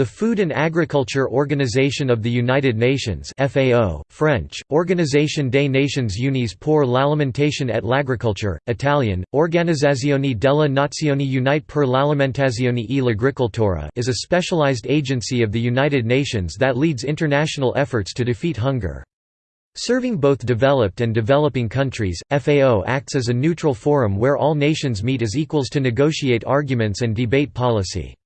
The Food and Agriculture Organization of the United Nations FAO, French, Organisation des Nations Unies pour l'alimentation et l'agriculture, Italian, Organizzazione delle Nazioni Unite per l'alimentazione e l'agricoltura is a specialized agency of the United Nations that leads international efforts to defeat hunger. Serving both developed and developing countries, FAO acts as a neutral forum where all nations meet as equals to negotiate arguments and debate policy.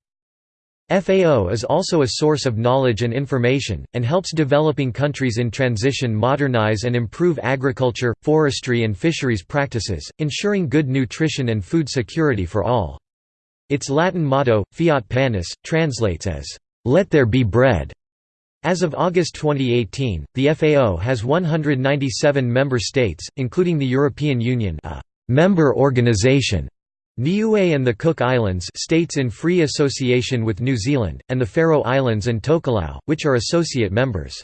FAO is also a source of knowledge and information, and helps developing countries in transition modernize and improve agriculture, forestry and fisheries practices, ensuring good nutrition and food security for all. Its Latin motto, Fiat Panis, translates as, "'Let there be bread'". As of August 2018, the FAO has 197 member states, including the European Union a member organization Niue and the Cook Islands states in free association with New Zealand, and the Faroe Islands and Tokelau, which are associate members.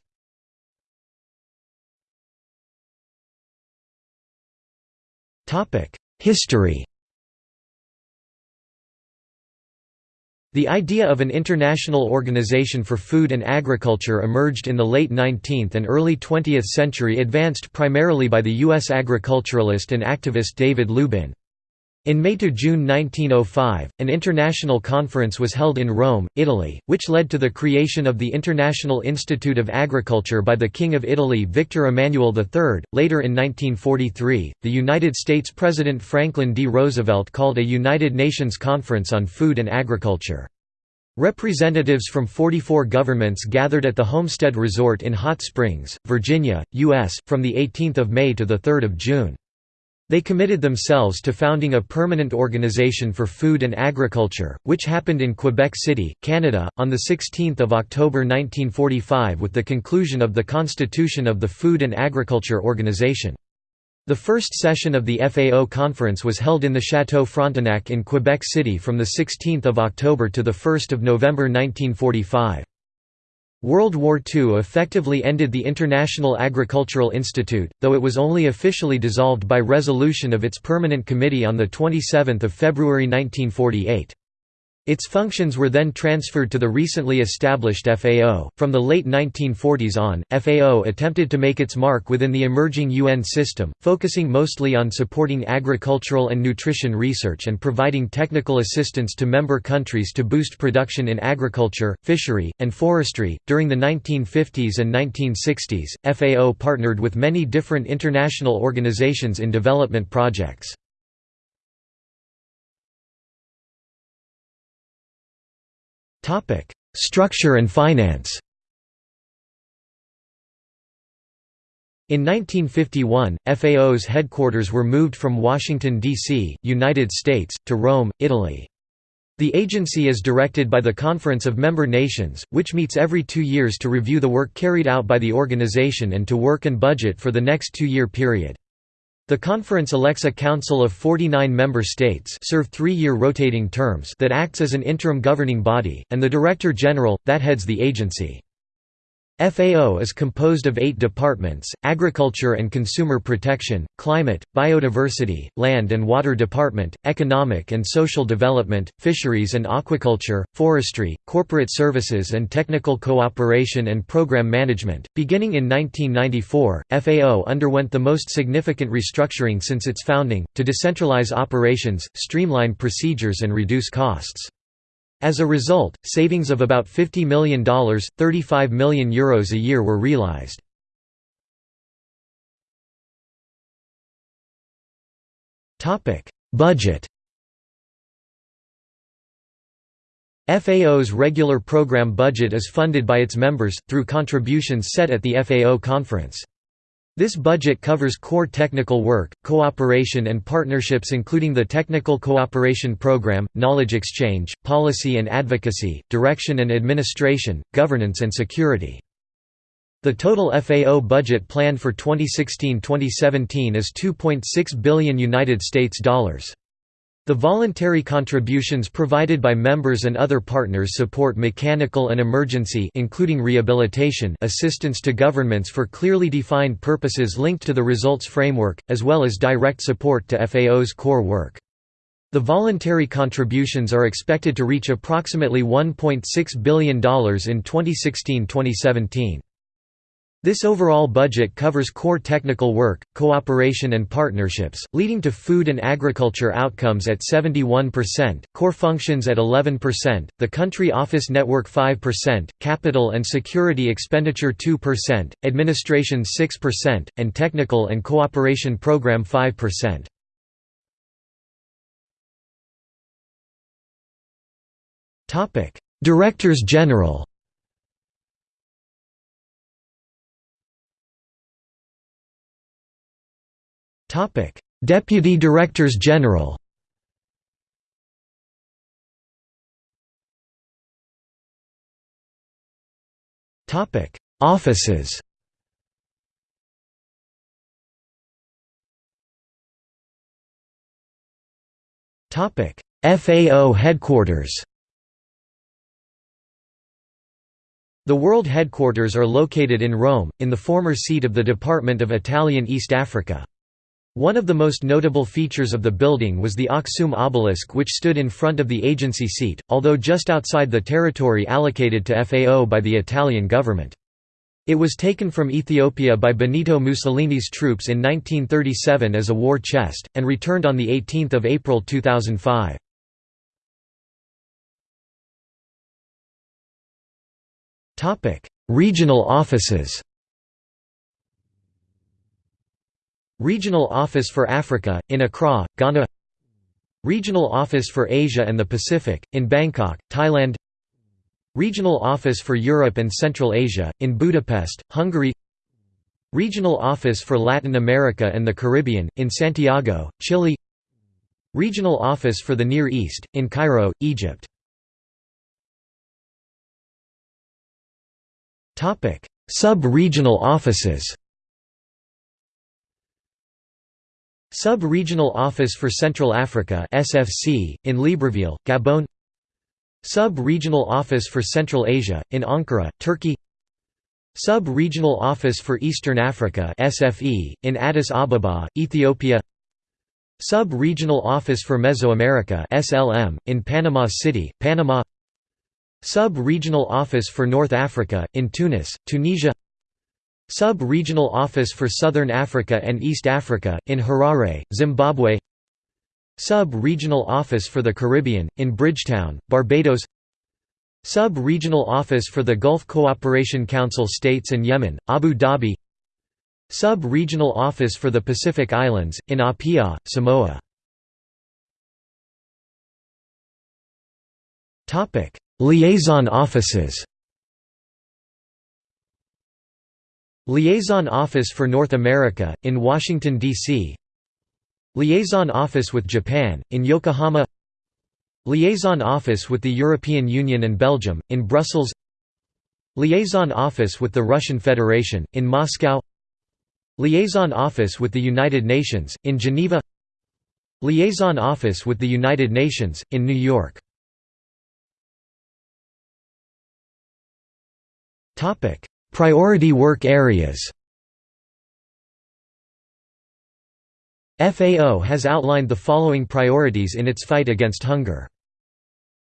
History The idea of an international organization for food and agriculture emerged in the late 19th and early 20th century advanced primarily by the U.S. agriculturalist and activist David Lubin. In May–June 1905, an international conference was held in Rome, Italy, which led to the creation of the International Institute of Agriculture by the King of Italy Victor Emmanuel III. Later in 1943, the United States President Franklin D. Roosevelt called a United Nations Conference on Food and Agriculture. Representatives from 44 governments gathered at the Homestead Resort in Hot Springs, Virginia, U.S., from 18 May to 3 June. They committed themselves to founding a permanent organization for food and agriculture, which happened in Quebec City, Canada, on 16 October 1945 with the conclusion of the constitution of the Food and Agriculture Organization. The first session of the FAO conference was held in the Château Frontenac in Quebec City from 16 October to 1 November 1945. World War II effectively ended the International Agricultural Institute, though it was only officially dissolved by resolution of its Permanent Committee on 27 February 1948. Its functions were then transferred to the recently established FAO. From the late 1940s on, FAO attempted to make its mark within the emerging UN system, focusing mostly on supporting agricultural and nutrition research and providing technical assistance to member countries to boost production in agriculture, fishery, and forestry. During the 1950s and 1960s, FAO partnered with many different international organizations in development projects. Structure and finance. In 1951, FAO's headquarters were moved from Washington, D.C., United States, to Rome, Italy. The agency is directed by the Conference of Member Nations, which meets every two years to review the work carried out by the organization and to work and budget for the next two-year period. The conference elects a council of 49 member states serve three-year rotating terms that acts as an interim governing body, and the Director General, that heads the agency. FAO is composed of eight departments, Agriculture and Consumer Protection, Climate, Biodiversity, Land and Water Department, Economic and Social Development, Fisheries and Aquaculture, Forestry, Corporate Services and Technical Cooperation and Program Management. Beginning in 1994, FAO underwent the most significant restructuring since its founding, to decentralize operations, streamline procedures and reduce costs. As a result, savings of about $50 million, €35 million Euros a year were realized. Budget FAO's regular program budget is funded by its members, through contributions set at the FAO conference. This budget covers core technical work, cooperation and partnerships including the Technical Cooperation Program, knowledge exchange, policy and advocacy, direction and administration, governance and security. The total FAO budget planned for 2016-2017 is 2.6 billion United States dollars. The voluntary contributions provided by members and other partners support mechanical and emergency including rehabilitation assistance to governments for clearly defined purposes linked to the results framework, as well as direct support to FAO's core work. The voluntary contributions are expected to reach approximately $1.6 billion in 2016–2017. This overall budget covers core technical work, cooperation and partnerships, leading to food and agriculture outcomes at 71%, core functions at 11%, the country office network 5%, capital and security expenditure 2%, administration 6%, and technical and cooperation program 5%. Directors General Topic: Deputy Directors General. Topic: Offices. Topic: FAO headquarters. The world headquarters are located in Rome, in the former seat of the Department of Italian East Africa. One of the most notable features of the building was the Aksum obelisk which stood in front of the agency seat, although just outside the territory allocated to FAO by the Italian government. It was taken from Ethiopia by Benito Mussolini's troops in 1937 as a war chest, and returned on 18 April 2005. Regional offices Regional Office for Africa, in Accra, Ghana. Regional Office for Asia and the Pacific, in Bangkok, Thailand. Regional Office for Europe and Central Asia, in Budapest, Hungary. Regional Office for Latin America and the Caribbean, in Santiago, Chile. Regional Office for the Near East, in Cairo, Egypt. Sub-regional offices Sub-Regional Office for Central Africa SFC, in Libreville, Gabon. Sub-Regional Office for Central Asia, in Ankara, Turkey. Sub-Regional Office for Eastern Africa SFE, in Addis Ababa, Ethiopia. Sub-Regional Office for Mesoamerica SLM, in Panama City, Panama. Sub-Regional Office for North Africa, in Tunis, Tunisia Sub-Regional Office for Southern Africa and East Africa, in Harare, Zimbabwe. Sub-Regional Office for the Caribbean, in Bridgetown, Barbados. Sub-Regional Office for the Gulf Cooperation Council States and Yemen, Abu Dhabi. Sub-Regional Office for the Pacific Islands, in Apia, Samoa. Liaison offices Liaison Office for North America, in Washington, D.C. Liaison Office with Japan, in Yokohama. Liaison Office with the European Union and Belgium, in Brussels. Liaison Office with the Russian Federation, in Moscow. Liaison Office with the United Nations, in Geneva. Liaison Office with the United Nations, in New York Priority work areas FAO has outlined the following priorities in its fight against hunger.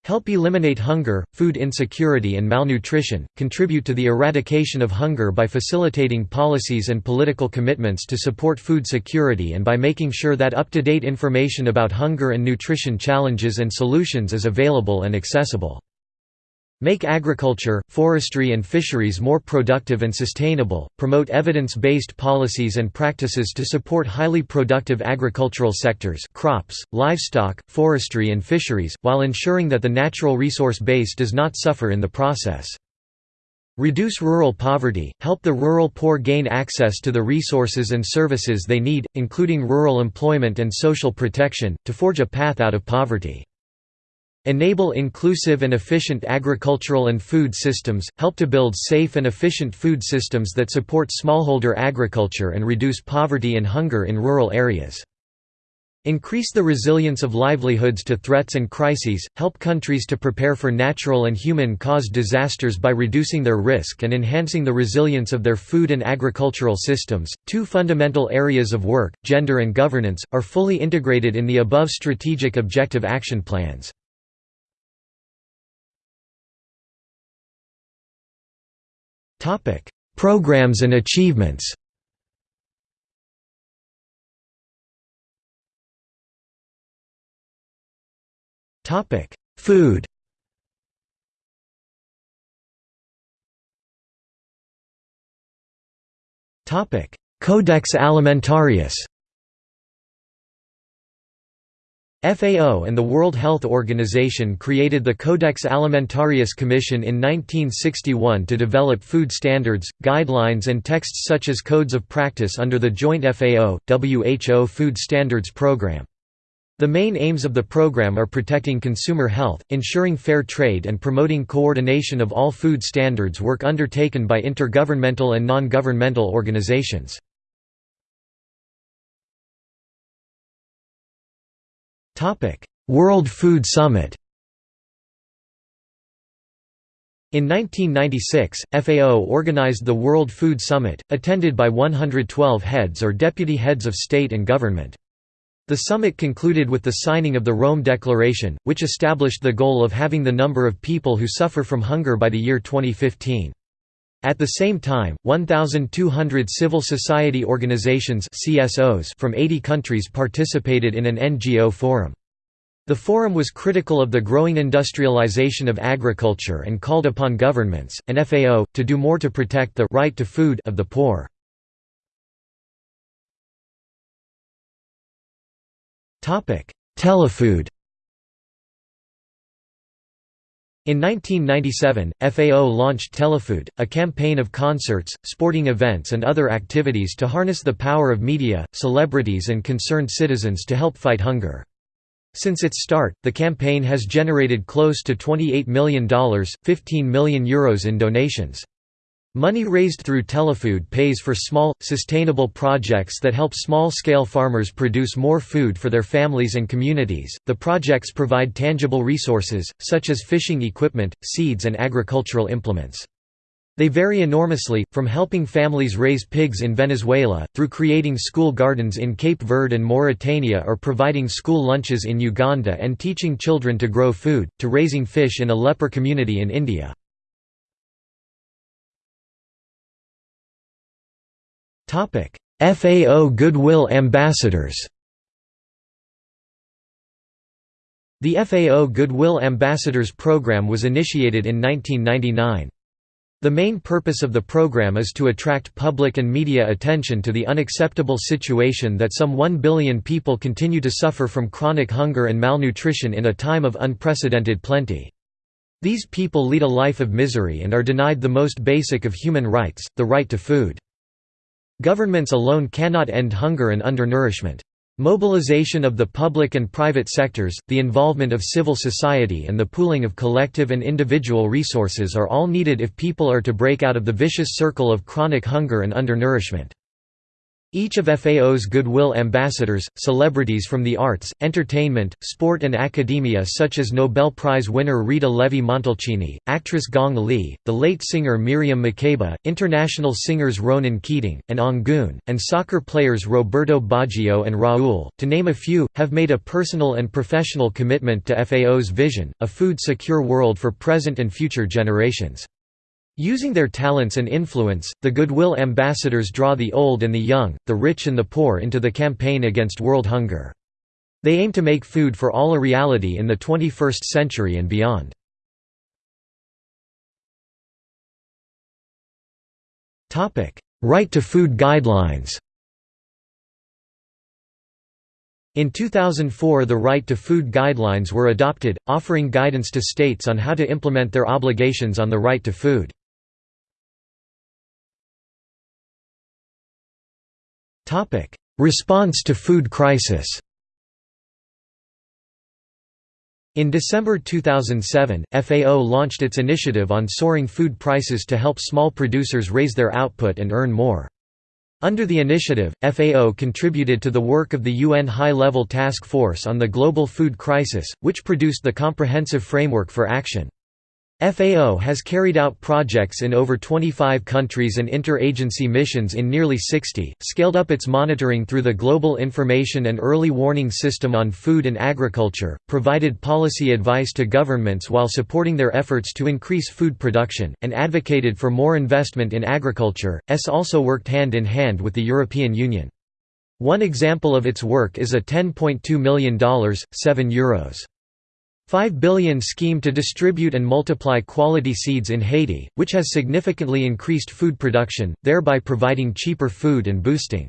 Help eliminate hunger, food insecurity and malnutrition, contribute to the eradication of hunger by facilitating policies and political commitments to support food security and by making sure that up-to-date information about hunger and nutrition challenges and solutions is available and accessible. Make agriculture, forestry and fisheries more productive and sustainable, promote evidence-based policies and practices to support highly productive agricultural sectors crops, livestock, forestry and fisheries, while ensuring that the natural resource base does not suffer in the process. Reduce rural poverty, help the rural poor gain access to the resources and services they need, including rural employment and social protection, to forge a path out of poverty. Enable inclusive and efficient agricultural and food systems, help to build safe and efficient food systems that support smallholder agriculture and reduce poverty and hunger in rural areas. Increase the resilience of livelihoods to threats and crises, help countries to prepare for natural and human-caused disasters by reducing their risk and enhancing the resilience of their food and agricultural systems. Two fundamental areas of work, gender and governance, are fully integrated in the above strategic objective action plans. Topic: Programs and achievements. Topic: Food. Topic: Codex Alimentarius. FAO and the World Health Organization created the Codex Alimentarius Commission in 1961 to develop food standards, guidelines and texts such as codes of practice under the joint FAO-WHO Food Standards Program. The main aims of the program are protecting consumer health, ensuring fair trade and promoting coordination of all food standards work undertaken by intergovernmental and non-governmental organizations. World Food Summit In 1996, FAO organized the World Food Summit, attended by 112 heads or deputy heads of state and government. The summit concluded with the signing of the Rome Declaration, which established the goal of having the number of people who suffer from hunger by the year 2015. At the same time, 1,200 civil society organizations CSOs from 80 countries participated in an NGO forum. The forum was critical of the growing industrialization of agriculture and called upon governments, and FAO, to do more to protect the right to food of the poor. Telefood In 1997, FAO launched Telefood, a campaign of concerts, sporting events and other activities to harness the power of media, celebrities and concerned citizens to help fight hunger. Since its start, the campaign has generated close to $28 million, €15 million Euros in donations. Money raised through Telefood pays for small, sustainable projects that help small scale farmers produce more food for their families and communities. The projects provide tangible resources, such as fishing equipment, seeds, and agricultural implements. They vary enormously, from helping families raise pigs in Venezuela, through creating school gardens in Cape Verde and Mauritania or providing school lunches in Uganda and teaching children to grow food, to raising fish in a leper community in India. FAO Goodwill Ambassadors The FAO Goodwill Ambassadors program was initiated in 1999. The main purpose of the program is to attract public and media attention to the unacceptable situation that some 1 billion people continue to suffer from chronic hunger and malnutrition in a time of unprecedented plenty. These people lead a life of misery and are denied the most basic of human rights, the right to food. Governments alone cannot end hunger and undernourishment. Mobilization of the public and private sectors, the involvement of civil society and the pooling of collective and individual resources are all needed if people are to break out of the vicious circle of chronic hunger and undernourishment. Each of FAO's Goodwill ambassadors, celebrities from the arts, entertainment, sport and academia such as Nobel Prize winner Rita Levi-Montalcini, actress Gong Li, the late singer Miriam Makeba, international singers Ronan Keating, and Anggun, and soccer players Roberto Baggio and Raul, to name a few, have made a personal and professional commitment to FAO's vision, a food-secure world for present and future generations. Using their talents and influence, the Goodwill ambassadors draw the old and the young, the rich and the poor into the campaign against world hunger. They aim to make food for all a reality in the 21st century and beyond. Right to Food Guidelines In 2004 the Right to Food Guidelines were adopted, offering guidance to states on how to implement their obligations on the right to food. Topic: Response to food crisis. In December 2007, FAO launched its initiative on soaring food prices to help small producers raise their output and earn more. Under the initiative, FAO contributed to the work of the UN High-Level Task Force on the Global Food Crisis, which produced the comprehensive framework for action. FAO has carried out projects in over 25 countries and interagency missions in nearly 60, scaled up its monitoring through the Global Information and Early Warning System on Food and Agriculture, provided policy advice to governments while supporting their efforts to increase food production, and advocated for more investment in agriculture. S also worked hand in hand with the European Union. One example of its work is a $10.2 million, 7 euros 5 billion scheme to distribute and multiply quality seeds in Haiti, which has significantly increased food production, thereby providing cheaper food and boosting.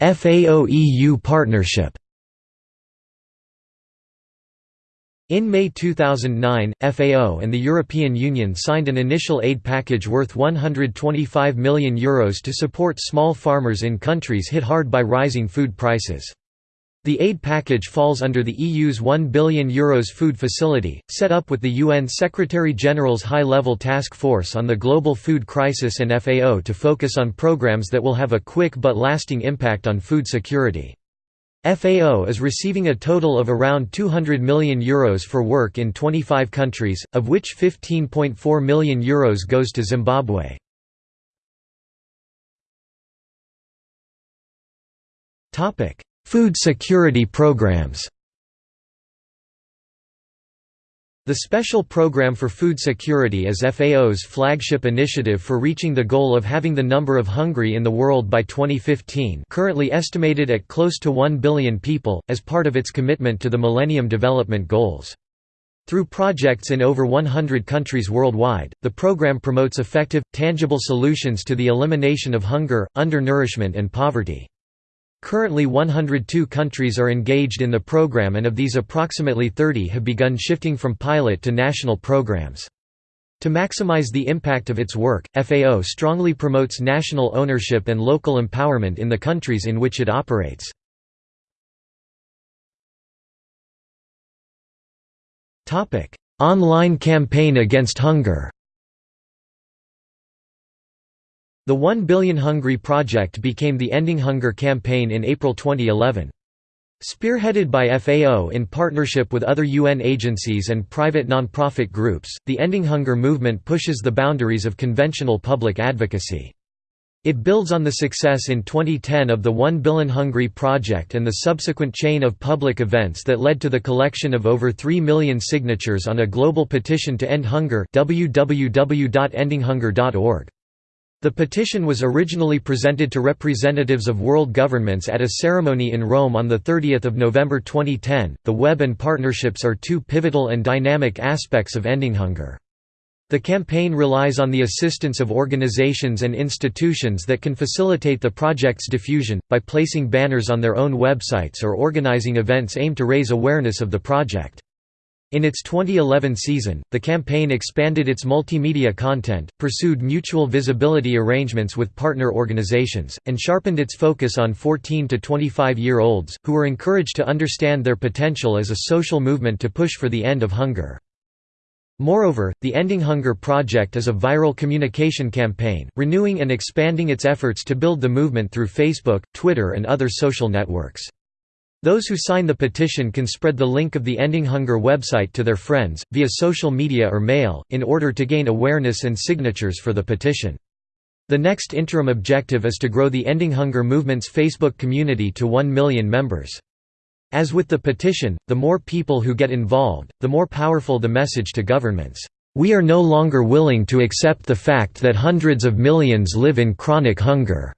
FAO-EU partnership In May 2009, FAO and the European Union signed an initial aid package worth €125 million Euros to support small farmers in countries hit hard by rising food prices. The aid package falls under the EU's €1 billion Euros food facility, set up with the UN Secretary-General's High-Level Task Force on the Global Food Crisis and FAO to focus on programs that will have a quick but lasting impact on food security. FAO is receiving a total of around €200 million Euros for work in 25 countries, of which €15.4 million Euros goes to Zimbabwe. Food security programs The Special Program for Food Security is FAO's flagship initiative for reaching the goal of having the number of hungry in the world by 2015 currently estimated at close to 1 billion people, as part of its commitment to the Millennium Development Goals. Through projects in over 100 countries worldwide, the program promotes effective, tangible solutions to the elimination of hunger, undernourishment and poverty. Currently 102 countries are engaged in the program and of these approximately 30 have begun shifting from pilot to national programs. To maximize the impact of its work, FAO strongly promotes national ownership and local empowerment in the countries in which it operates. Online campaign against hunger The One Billion Hungry Project became the Ending Hunger campaign in April 2011. Spearheaded by FAO in partnership with other UN agencies and private nonprofit groups, the Ending Hunger movement pushes the boundaries of conventional public advocacy. It builds on the success in 2010 of the One Billion Hungry project and the subsequent chain of public events that led to the collection of over 3 million signatures on a global petition to end hunger www.endinghunger.org. The petition was originally presented to representatives of world governments at a ceremony in Rome on 30 November 2010. The web and partnerships are two pivotal and dynamic aspects of ending hunger. The campaign relies on the assistance of organizations and institutions that can facilitate the project's diffusion, by placing banners on their own websites or organizing events aimed to raise awareness of the project. In its 2011 season, the campaign expanded its multimedia content, pursued mutual visibility arrangements with partner organizations, and sharpened its focus on 14 to 25-year-olds, who were encouraged to understand their potential as a social movement to push for the end of hunger. Moreover, the Ending Hunger Project is a viral communication campaign, renewing and expanding its efforts to build the movement through Facebook, Twitter and other social networks. Those who sign the petition can spread the link of the Ending Hunger website to their friends, via social media or mail, in order to gain awareness and signatures for the petition. The next interim objective is to grow the Ending Hunger movement's Facebook community to 1 million members. As with the petition, the more people who get involved, the more powerful the message to governments. We are no longer willing to accept the fact that hundreds of millions live in chronic hunger.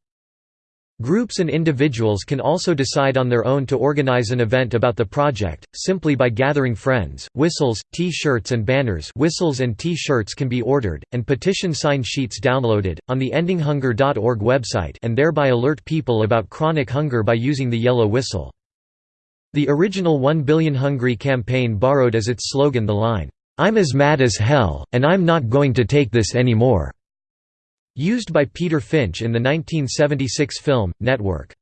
Groups and individuals can also decide on their own to organize an event about the project, simply by gathering friends. Whistles, T-shirts and banners whistles and T-shirts can be ordered, and petition sign sheets downloaded, on the endinghunger.org website and thereby alert people about chronic hunger by using the yellow whistle. The original 1 Billion Hungry campaign borrowed as its slogan the line, "'I'm as mad as hell, and I'm not going to take this anymore' Used by Peter Finch in the 1976 film, Network.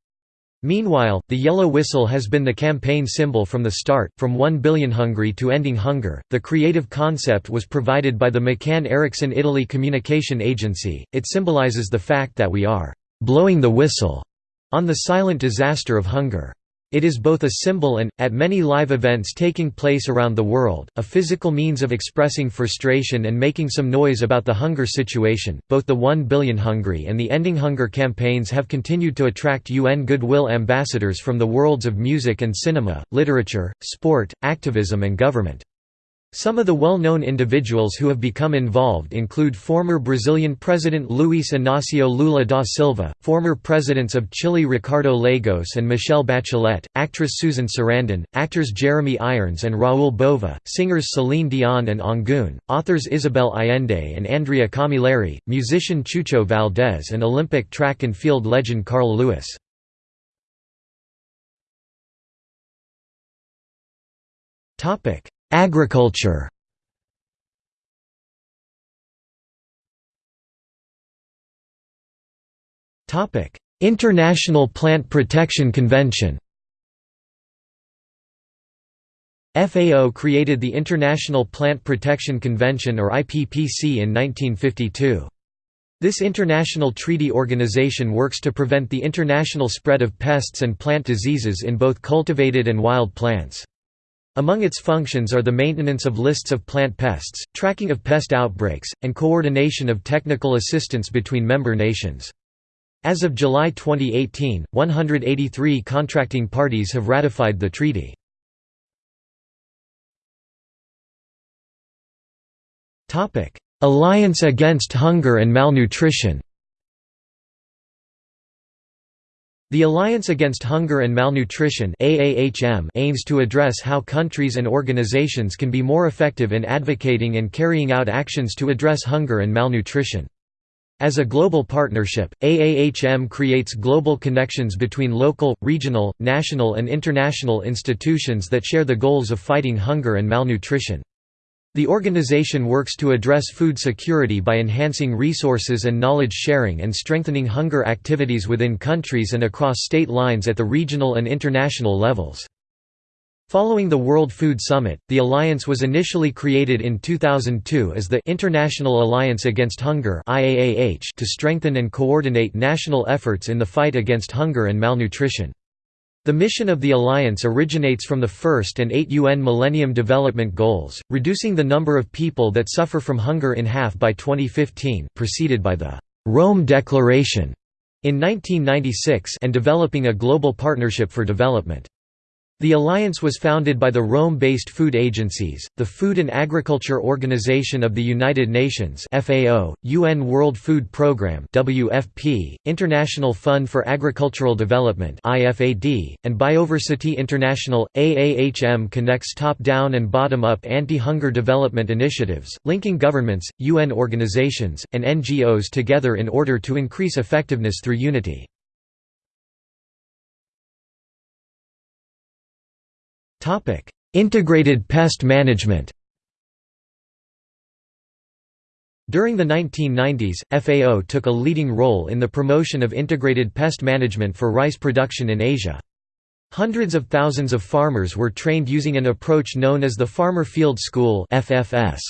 Meanwhile, the yellow whistle has been the campaign symbol from the start, from 1 billion hungry to ending hunger. The creative concept was provided by the McCann Erickson Italy Communication Agency. It symbolizes the fact that we are blowing the whistle on the silent disaster of hunger. It is both a symbol and, at many live events taking place around the world, a physical means of expressing frustration and making some noise about the hunger situation. Both the 1 Billion Hungry and the Ending Hunger campaigns have continued to attract UN Goodwill ambassadors from the worlds of music and cinema, literature, sport, activism, and government. Some of the well-known individuals who have become involved include former Brazilian President Luiz Inácio Lula da Silva, former presidents of Chile Ricardo Lagos and Michelle Bachelet, actress Susan Sarandon, actors Jeremy Irons and Raoul Bova, singers Celine Dion and Anggun, authors Isabel Allende and Andrea Camilleri, musician Chucho Valdés and Olympic track and field legend Carl Lewis. Topic Agriculture International Plant Protection Convention FAO created the International Plant Protection Convention or IPPC in 1952. This international treaty organization works to prevent the international spread of pests and plant diseases in both cultivated and wild plants. Among its functions are the maintenance of lists of plant pests, tracking of pest outbreaks, and coordination of technical assistance between member nations. As of July 2018, 183 contracting parties have ratified the treaty. Alliance Against Hunger and Malnutrition The Alliance Against Hunger and Malnutrition aims to address how countries and organizations can be more effective in advocating and carrying out actions to address hunger and malnutrition. As a global partnership, AAHM creates global connections between local, regional, national and international institutions that share the goals of fighting hunger and malnutrition. The organization works to address food security by enhancing resources and knowledge sharing and strengthening hunger activities within countries and across state lines at the regional and international levels. Following the World Food Summit, the alliance was initially created in 2002 as the International Alliance Against Hunger to strengthen and coordinate national efforts in the fight against hunger and malnutrition. The mission of the alliance originates from the first and eight UN Millennium Development Goals, reducing the number of people that suffer from hunger in half by 2015 preceded by the Rome Declaration in 1996 and developing a global partnership for development. The alliance was founded by the Rome-based food agencies, the Food and Agriculture Organization of the United Nations (FAO), UN World Food Programme (WFP), International Fund for Agricultural Development (IFAD), and Bioversity International. AAHM connects top-down and bottom-up anti-hunger development initiatives, linking governments, UN organizations, and NGOs together in order to increase effectiveness through unity. Integrated pest management During the 1990s, FAO took a leading role in the promotion of integrated pest management for rice production in Asia. Hundreds of thousands of farmers were trained using an approach known as the Farmer Field School FFS.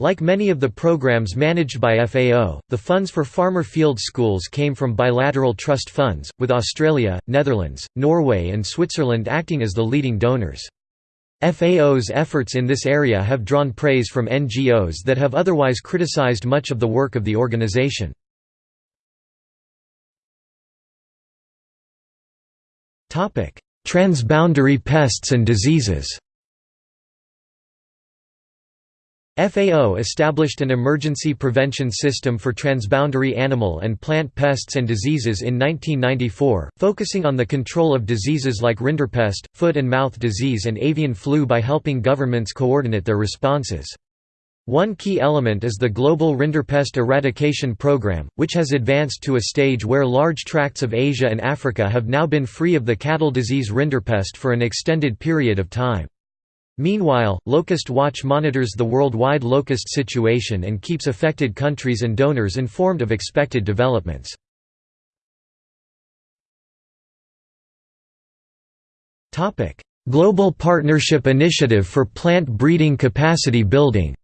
Like many of the programs managed by FAO, the funds for farmer field schools came from bilateral trust funds, with Australia, Netherlands, Norway and Switzerland acting as the leading donors. FAO's efforts in this area have drawn praise from NGOs that have otherwise criticized much of the work of the organization. Transboundary pests and diseases FAO established an emergency prevention system for transboundary animal and plant pests and diseases in 1994, focusing on the control of diseases like rinderpest, foot and mouth disease and avian flu by helping governments coordinate their responses. One key element is the Global Rinderpest Eradication Program, which has advanced to a stage where large tracts of Asia and Africa have now been free of the cattle disease rinderpest for an extended period of time. Meanwhile, Locust Watch monitors the worldwide locust situation and keeps affected countries and donors informed of expected developments. Global Partnership Initiative for Plant Breeding Capacity Building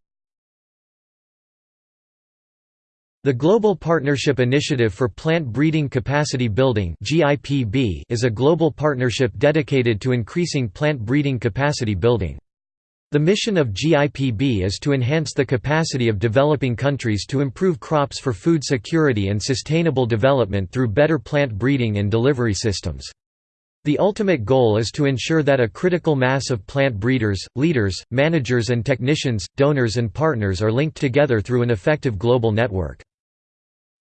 The Global Partnership Initiative for Plant Breeding Capacity Building is a global partnership dedicated to increasing plant breeding capacity building. The mission of GIPB is to enhance the capacity of developing countries to improve crops for food security and sustainable development through better plant breeding and delivery systems. The ultimate goal is to ensure that a critical mass of plant breeders, leaders, managers and technicians, donors and partners are linked together through an effective global network.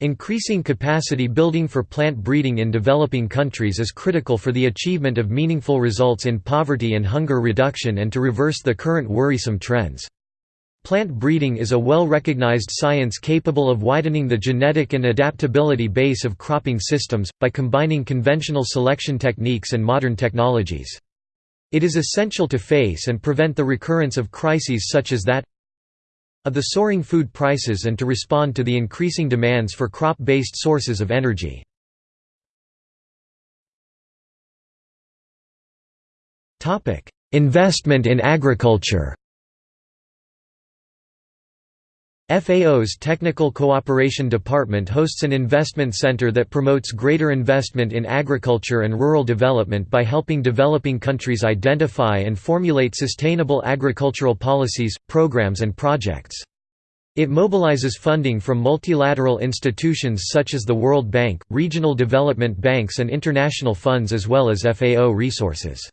Increasing capacity building for plant breeding in developing countries is critical for the achievement of meaningful results in poverty and hunger reduction and to reverse the current worrisome trends. Plant breeding is a well-recognized science capable of widening the genetic and adaptability base of cropping systems, by combining conventional selection techniques and modern technologies. It is essential to face and prevent the recurrence of crises such as that of the soaring food prices and to respond to the increasing demands for crop-based sources of energy. Investment in agriculture FAO's Technical Cooperation Department hosts an investment center that promotes greater investment in agriculture and rural development by helping developing countries identify and formulate sustainable agricultural policies, programs and projects. It mobilizes funding from multilateral institutions such as the World Bank, regional development banks and international funds as well as FAO resources.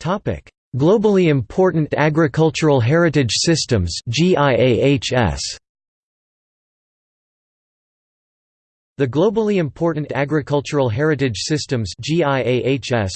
Topic: Globally Important Agricultural Heritage Systems GIAHS The Globally Important Agricultural Heritage Systems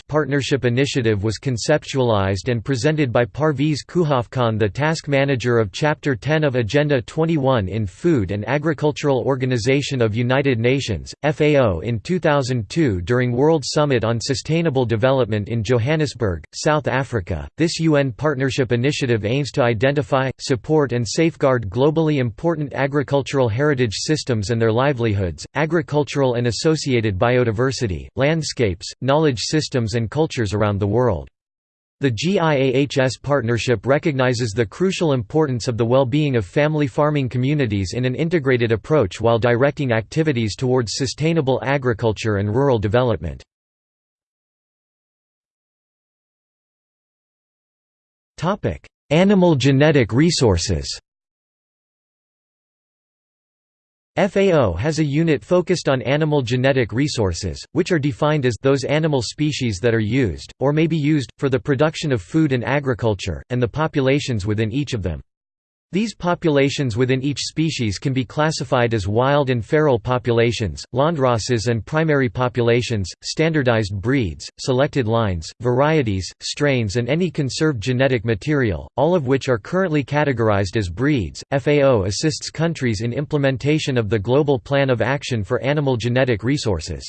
partnership initiative was conceptualized and presented by Parviz Koohafkan the task manager of Chapter 10 of Agenda 21 in Food and Agricultural Organization of United Nations, FAO in 2002 during World Summit on Sustainable Development in Johannesburg, South Africa. This UN partnership initiative aims to identify, support and safeguard globally important agricultural heritage systems and their livelihoods, agricultural and associated biodiversity, landscapes, knowledge systems and cultures around the world. The GIAHS partnership recognizes the crucial importance of the well-being of family farming communities in an integrated approach while directing activities towards sustainable agriculture and rural development. Animal genetic resources FAO has a unit focused on animal genetic resources, which are defined as those animal species that are used, or may be used, for the production of food and agriculture, and the populations within each of them. These populations within each species can be classified as wild and feral populations, landraces and primary populations, standardized breeds, selected lines, varieties, strains and any conserved genetic material, all of which are currently categorized as breeds. FAO assists countries in implementation of the Global Plan of Action for Animal Genetic Resources.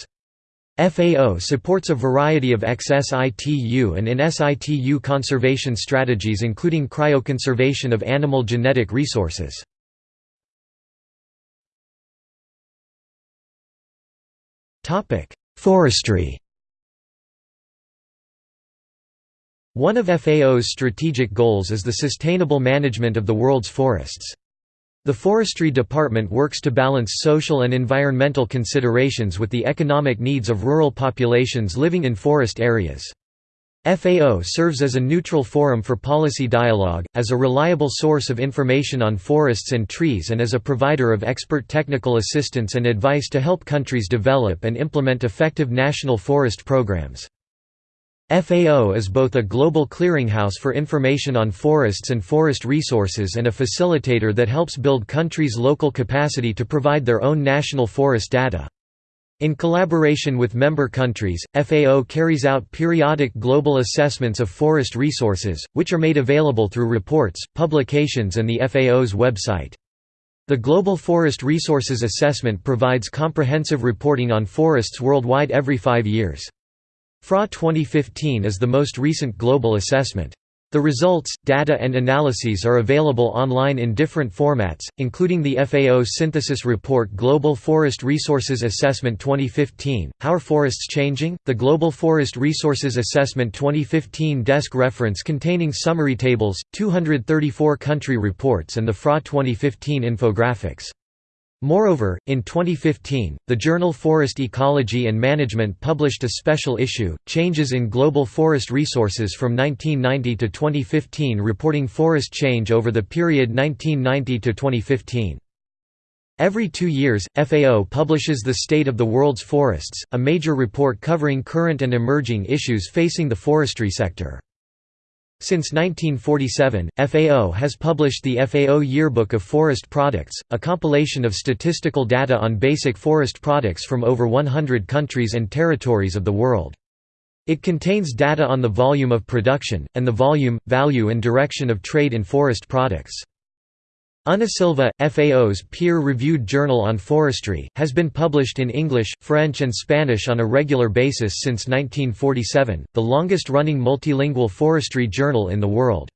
FAO supports a variety of ex-situ and in-situ conservation strategies including cryoconservation of animal genetic resources. Forestry One of FAO's strategic goals is the sustainable management of the world's forests. The Forestry Department works to balance social and environmental considerations with the economic needs of rural populations living in forest areas. FAO serves as a neutral forum for policy dialogue, as a reliable source of information on forests and trees and as a provider of expert technical assistance and advice to help countries develop and implement effective national forest programs. FAO is both a global clearinghouse for information on forests and forest resources and a facilitator that helps build countries' local capacity to provide their own national forest data. In collaboration with member countries, FAO carries out periodic global assessments of forest resources, which are made available through reports, publications and the FAO's website. The Global Forest Resources Assessment provides comprehensive reporting on forests worldwide every five years. FRA 2015 is the most recent global assessment. The results, data and analyses are available online in different formats, including the FAO Synthesis Report Global Forest Resources Assessment 2015, How are Forests Changing? The Global Forest Resources Assessment 2015 desk reference containing summary tables, 234 country reports and the FRA 2015 infographics. Moreover, in 2015, the journal Forest Ecology and Management published a special issue, Changes in Global Forest Resources from 1990 to 2015 reporting forest change over the period 1990 to 2015. Every two years, FAO publishes the State of the World's Forests, a major report covering current and emerging issues facing the forestry sector. Since 1947, FAO has published the FAO Yearbook of Forest Products, a compilation of statistical data on basic forest products from over 100 countries and territories of the world. It contains data on the volume of production, and the volume, value and direction of trade in forest products. Unasylva, FAO's peer-reviewed journal on forestry, has been published in English, French and Spanish on a regular basis since 1947, the longest-running multilingual forestry journal in the world.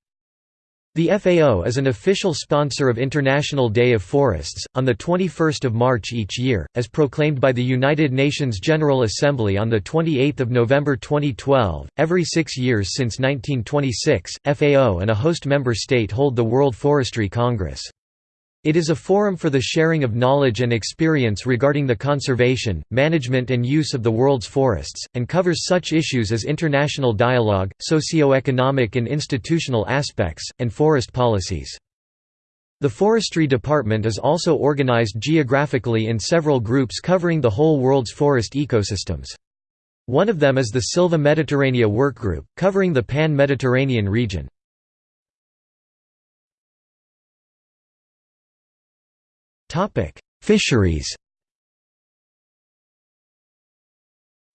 The FAO is an official sponsor of International Day of Forests, on 21 March each year, as proclaimed by the United Nations General Assembly on 28 November 2012. Every six years since 1926, FAO and a host member state hold the World Forestry Congress. It is a forum for the sharing of knowledge and experience regarding the conservation, management and use of the world's forests, and covers such issues as international dialogue, socio-economic and institutional aspects, and forest policies. The Forestry Department is also organized geographically in several groups covering the whole world's forest ecosystems. One of them is the Silva Mediterranea Workgroup, covering the Pan-Mediterranean region. Topic: Fisheries.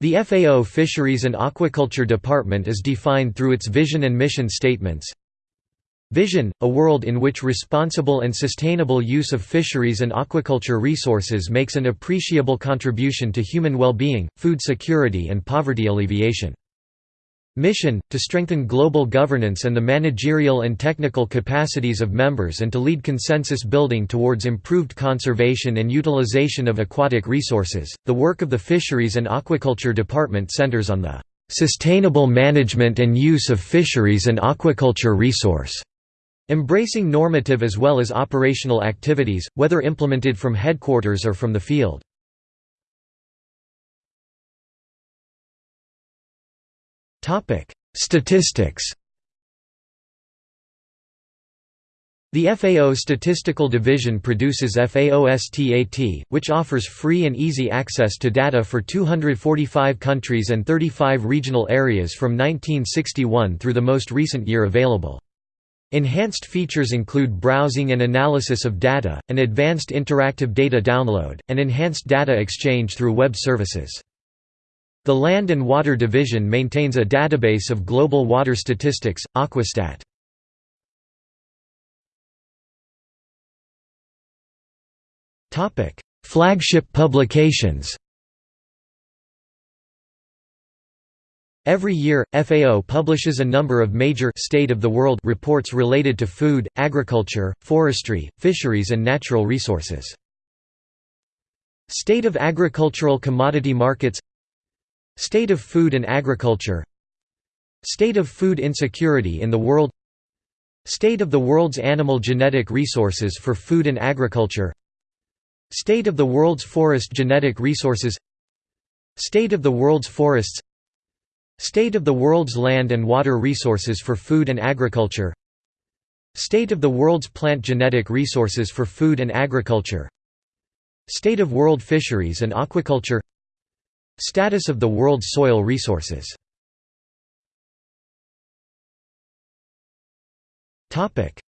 The FAO Fisheries and Aquaculture Department is defined through its vision and mission statements. Vision – a world in which responsible and sustainable use of fisheries and aquaculture resources makes an appreciable contribution to human well-being, food security and poverty alleviation. Mission, to strengthen global governance and the managerial and technical capacities of members and to lead consensus building towards improved conservation and utilization of aquatic resources. The work of the Fisheries and Aquaculture Department centers on the sustainable management and use of fisheries and aquaculture resource, embracing normative as well as operational activities, whether implemented from headquarters or from the field. Topic: Statistics. The FAO Statistical Division produces FAOSTAT, which offers free and easy access to data for 245 countries and 35 regional areas from 1961 through the most recent year available. Enhanced features include browsing and analysis of data, an advanced interactive data download, and enhanced data exchange through web services. The Land and Water Division maintains a database of global water statistics, Aquastat. Flagship publications Every year, FAO publishes a number of major state of the world reports related to food, agriculture, forestry, fisheries and natural resources. State of agricultural commodity markets State of food and agriculture. State of food insecurity in the world. State of the world's animal genetic resources for food and agriculture. State of the world's forest genetic resources. State of the world's forests. State of the world's land and water resources for food and agriculture. State of the world's plant genetic resources for food and agriculture. State of world fisheries and aquaculture Status of the world's soil resources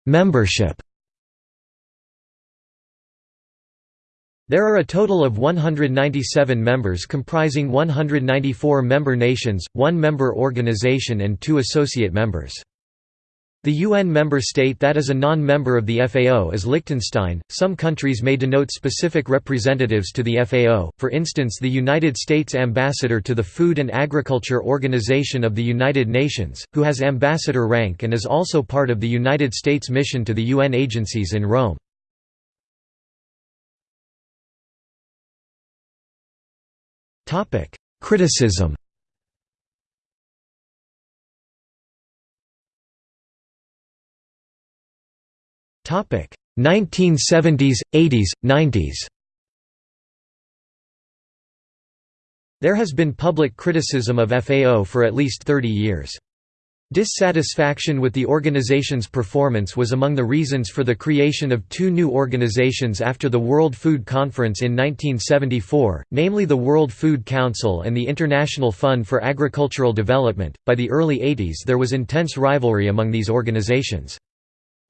Membership There are a total of 197 members comprising 194 member nations, one member organization and two associate members. The UN member state that is a non-member of the FAO is Liechtenstein. Some countries may denote specific representatives to the FAO, for instance the United States Ambassador to the Food and Agriculture Organization of the United Nations, who has ambassador rank and is also part of the United States mission to the UN agencies in Rome. Criticism 1970s, 80s, 90s There has been public criticism of FAO for at least 30 years. Dissatisfaction with the organization's performance was among the reasons for the creation of two new organizations after the World Food Conference in 1974, namely the World Food Council and the International Fund for Agricultural Development. By the early 80s, there was intense rivalry among these organizations.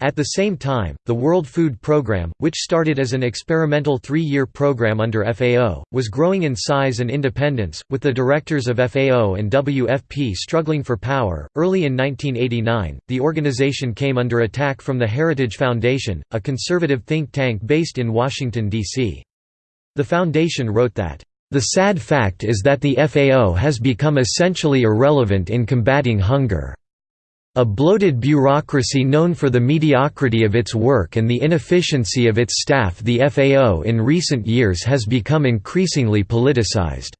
At the same time, the World Food Programme, which started as an experimental three-year program under FAO, was growing in size and independence, with the directors of FAO and WFP struggling for power. Early in 1989, the organization came under attack from the Heritage Foundation, a conservative think tank based in Washington, D.C. The foundation wrote that, "...the sad fact is that the FAO has become essentially irrelevant in combating hunger." A bloated bureaucracy known for the mediocrity of its work and the inefficiency of its staff the FAO in recent years has become increasingly politicized.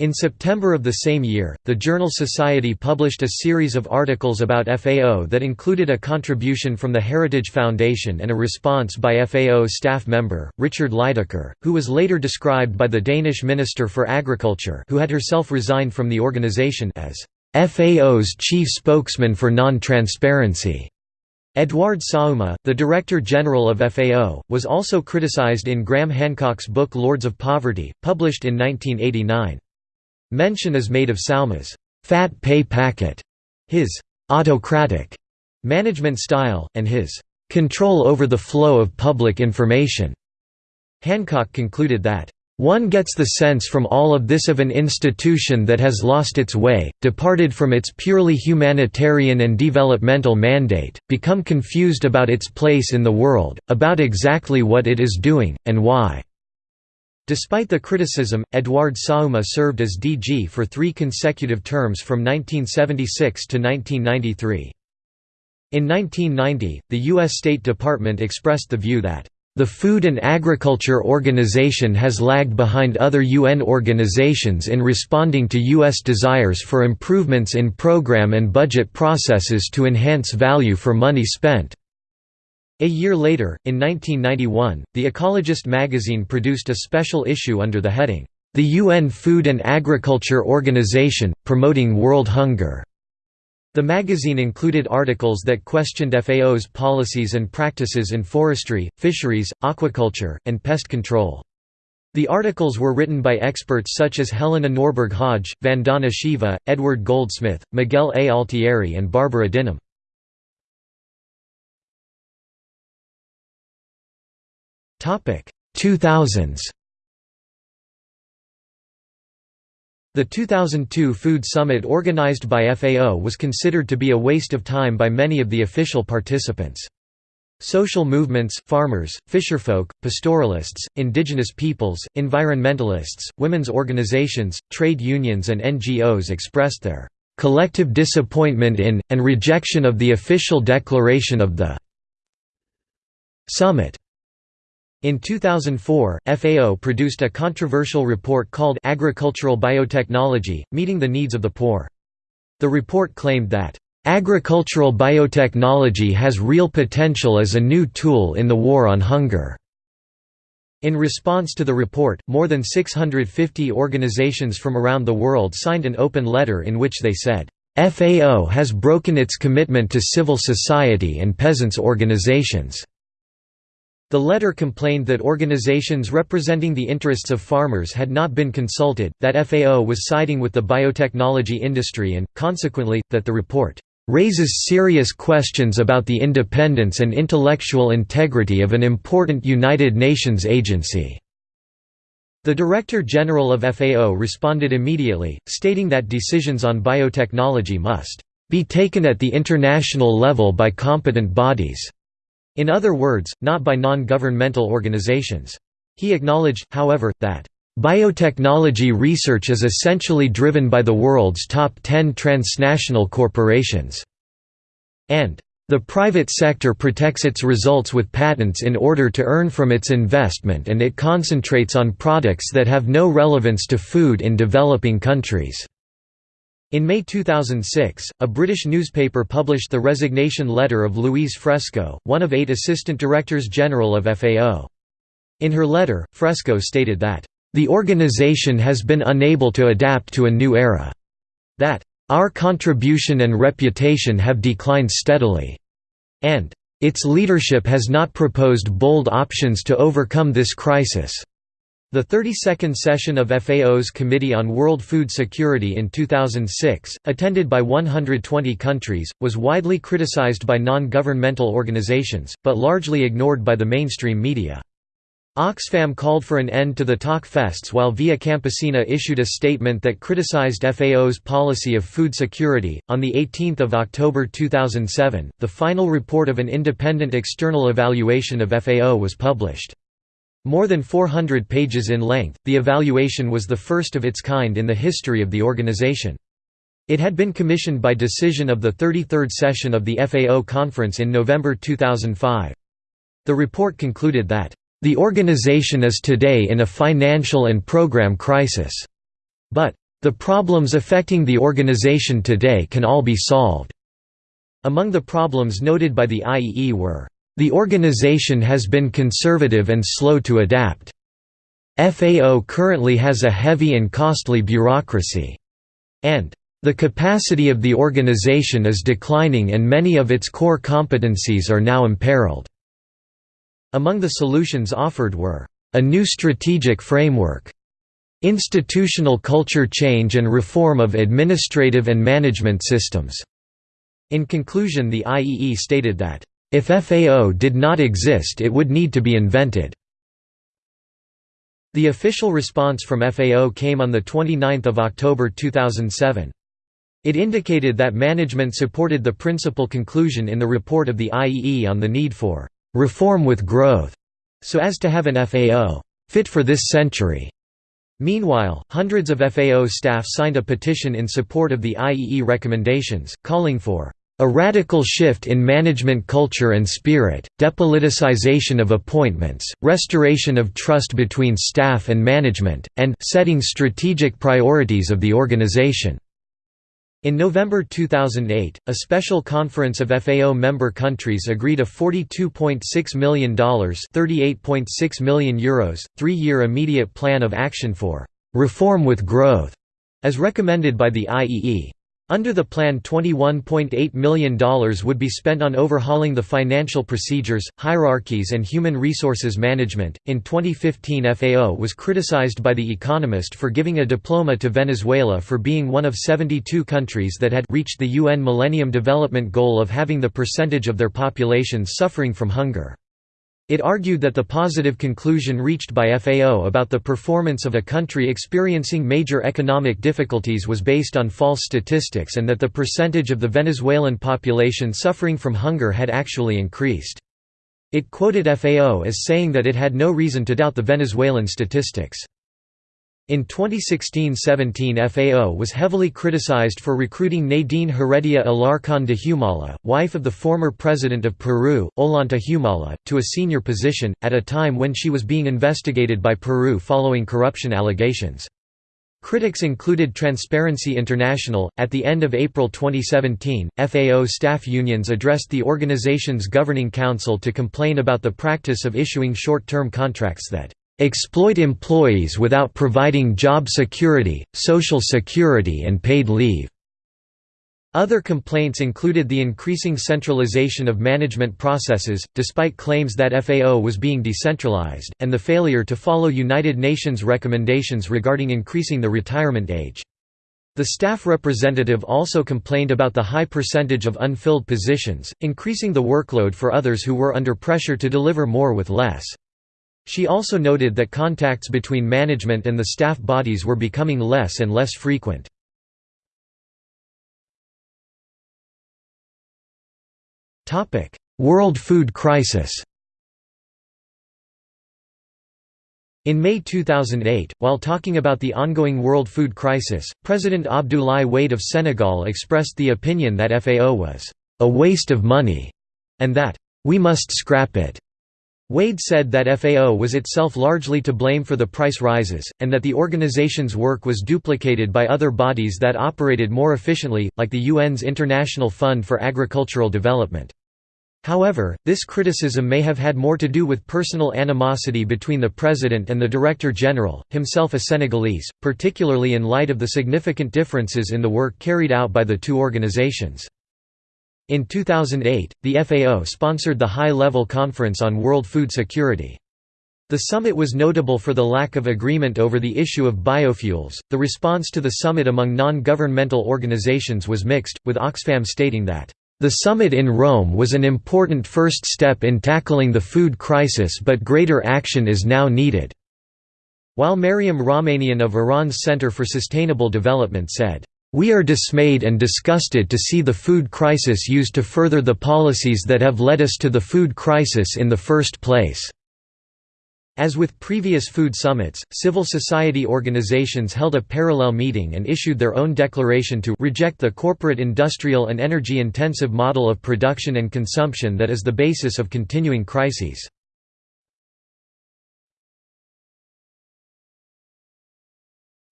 In September of the same year, the journal Society published a series of articles about FAO that included a contribution from the Heritage Foundation and a response by FAO staff member, Richard Lydekker, who was later described by the Danish Minister for Agriculture who had herself resigned from the organization as FAO's chief spokesman for non-transparency. Edouard Saouma, the Director General of FAO, was also criticized in Graham Hancock's book Lords of Poverty, published in 1989. Mention is made of Saouma's «fat pay packet», his «autocratic» management style, and his «control over the flow of public information». Hancock concluded that one gets the sense from all of this of an institution that has lost its way, departed from its purely humanitarian and developmental mandate, become confused about its place in the world, about exactly what it is doing, and why." Despite the criticism, Edouard Saouma served as DG for three consecutive terms from 1976 to 1993. In 1990, the U.S. State Department expressed the view that the Food and Agriculture Organization has lagged behind other UN organizations in responding to U.S. desires for improvements in program and budget processes to enhance value for money spent. A year later, in 1991, The Ecologist magazine produced a special issue under the heading, The UN Food and Agriculture Organization, Promoting World Hunger. The magazine included articles that questioned FAO's policies and practices in forestry, fisheries, aquaculture, and pest control. The articles were written by experts such as Helena Norberg Hodge, Vandana Shiva, Edward Goldsmith, Miguel A. Altieri and Barbara Dinham. Topic 2000s The 2002 Food Summit organized by FAO was considered to be a waste of time by many of the official participants. Social movements, farmers, fisherfolk, pastoralists, indigenous peoples, environmentalists, women's organizations, trade unions and NGOs expressed their collective disappointment in, and rejection of the official declaration of the summit. In 2004, FAO produced a controversial report called Agricultural Biotechnology, Meeting the Needs of the Poor. The report claimed that, "...agricultural biotechnology has real potential as a new tool in the war on hunger." In response to the report, more than 650 organizations from around the world signed an open letter in which they said, "...FAO has broken its commitment to civil society and peasants' organizations." The letter complained that organizations representing the interests of farmers had not been consulted, that FAO was siding with the biotechnology industry and, consequently, that the report raises serious questions about the independence and intellectual integrity of an important United Nations agency." The Director General of FAO responded immediately, stating that decisions on biotechnology must be taken at the international level by competent bodies. In other words, not by non-governmental organizations. He acknowledged, however, that Biotechnology research is essentially driven by the world's top 10 transnational corporations, and the private sector protects its results with patents in order to earn from its investment and it concentrates on products that have no relevance to food in developing countries. In May 2006, a British newspaper published the resignation letter of Louise Fresco, one of eight Assistant Directors General of FAO. In her letter, Fresco stated that the organization has been unable to adapt to a new era. That, "...our contribution and reputation have declined steadily," and, "...its leadership has not proposed bold options to overcome this crisis." The 32nd session of FAO's Committee on World Food Security in 2006, attended by 120 countries, was widely criticized by non-governmental organizations, but largely ignored by the mainstream media. Oxfam called for an end to the talk fests while Via Campesina issued a statement that criticized FAO's policy of food security. On the 18th of October 2007, the final report of an independent external evaluation of FAO was published. More than 400 pages in length, the evaluation was the first of its kind in the history of the organization. It had been commissioned by decision of the 33rd session of the FAO conference in November 2005. The report concluded that the organization is today in a financial and program crisis. But, the problems affecting the organization today can all be solved. Among the problems noted by the IEE were, the organization has been conservative and slow to adapt. FAO currently has a heavy and costly bureaucracy. And, the capacity of the organization is declining and many of its core competencies are now imperiled. Among the solutions offered were, "...a new strategic framework", institutional culture change and reform of administrative and management systems." In conclusion the IEE stated that, "...if FAO did not exist it would need to be invented." The official response from FAO came on 29 October 2007. It indicated that management supported the principal conclusion in the report of the IEE on the need for reform with growth, so as to have an FAO fit for this century. Meanwhile, hundreds of FAO staff signed a petition in support of the IEE recommendations, calling for a radical shift in management culture and spirit, depoliticization of appointments, restoration of trust between staff and management, and setting strategic priorities of the organization. In November 2008, a special conference of FAO member countries agreed a $42.6 million €38.6 million Euros, three-year immediate plan of action for «reform with growth», as recommended by the IEE. Under the plan $21.8 million would be spent on overhauling the financial procedures, hierarchies and human resources management. In 2015 FAO was criticized by The Economist for giving a diploma to Venezuela for being one of 72 countries that had reached the UN Millennium Development Goal of having the percentage of their populations suffering from hunger. It argued that the positive conclusion reached by FAO about the performance of a country experiencing major economic difficulties was based on false statistics and that the percentage of the Venezuelan population suffering from hunger had actually increased. It quoted FAO as saying that it had no reason to doubt the Venezuelan statistics. In 2016–17 FAO was heavily criticized for recruiting Nadine Heredia Alarcón de Humala, wife of the former president of Peru, Ollanta Humala, to a senior position, at a time when she was being investigated by Peru following corruption allegations. Critics included Transparency International. At the end of April 2017, FAO staff unions addressed the organization's governing council to complain about the practice of issuing short term contracts that exploit employees without providing job security, social security and paid leave." Other complaints included the increasing centralization of management processes, despite claims that FAO was being decentralized, and the failure to follow United Nations recommendations regarding increasing the retirement age. The staff representative also complained about the high percentage of unfilled positions, increasing the workload for others who were under pressure to deliver more with less. She also noted that contacts between management and the staff bodies were becoming less and less frequent. World food crisis In May 2008, while talking about the ongoing world food crisis, President Abdoulaye Wade of Senegal expressed the opinion that FAO was a waste of money and that we must scrap it. Wade said that FAO was itself largely to blame for the price rises, and that the organization's work was duplicated by other bodies that operated more efficiently, like the UN's International Fund for Agricultural Development. However, this criticism may have had more to do with personal animosity between the president and the director general, himself a Senegalese, particularly in light of the significant differences in the work carried out by the two organizations. In 2008, the FAO sponsored the High-Level Conference on World Food Security. The summit was notable for the lack of agreement over the issue of biofuels. The response to the summit among non governmental organizations was mixed, with Oxfam stating that the summit in Rome was an important first step in tackling the food crisis but greater action is now needed." While Maryam Rahmanian of Iran's Center for Sustainable Development said, "...we are dismayed and disgusted to see the food crisis used to further the policies that have led us to the food crisis in the first place." As with previous food summits, civil society organizations held a parallel meeting and issued their own declaration to reject the corporate industrial and energy-intensive model of production and consumption that is the basis of continuing crises.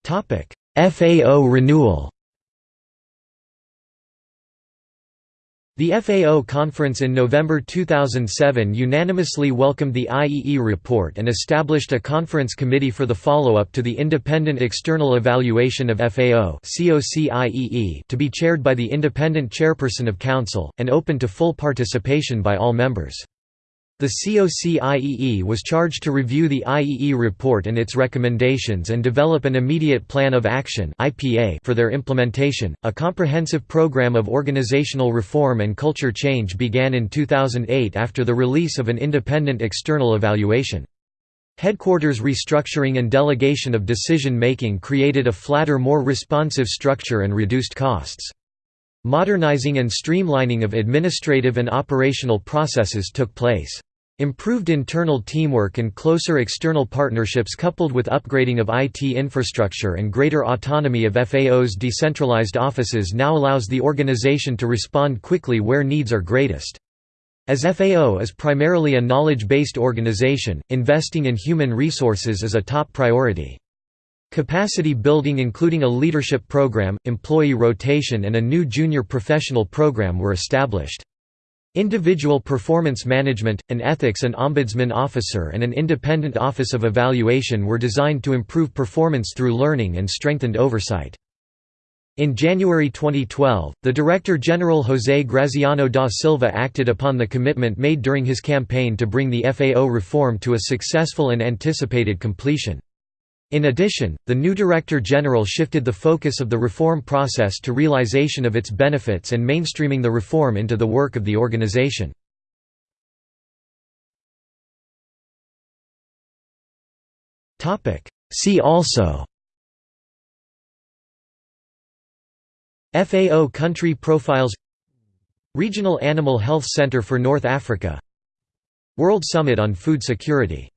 FAO renewal The FAO conference in November 2007 unanimously welcomed the IEE report and established a conference committee for the follow-up to the Independent External Evaluation of FAO to be chaired by the independent chairperson of Council, and open to full participation by all members. The COCIEE was charged to review the IEE report and its recommendations and develop an immediate plan of action for their implementation. A comprehensive program of organizational reform and culture change began in 2008 after the release of an independent external evaluation. Headquarters restructuring and delegation of decision-making created a flatter more responsive structure and reduced costs. Modernizing and streamlining of administrative and operational processes took place. Improved internal teamwork and closer external partnerships coupled with upgrading of IT infrastructure and greater autonomy of FAO's decentralized offices now allows the organization to respond quickly where needs are greatest. As FAO is primarily a knowledge-based organization, investing in human resources is a top priority. Capacity building including a leadership program, employee rotation and a new junior professional program were established. Individual performance management, an ethics and ombudsman officer and an independent office of evaluation were designed to improve performance through learning and strengthened oversight. In January 2012, the Director General José Graziano da Silva acted upon the commitment made during his campaign to bring the FAO reform to a successful and anticipated completion. In addition, the new Director General shifted the focus of the reform process to realization of its benefits and mainstreaming the reform into the work of the organization. See also FAO country profiles Regional Animal Health Center for North Africa World Summit on Food Security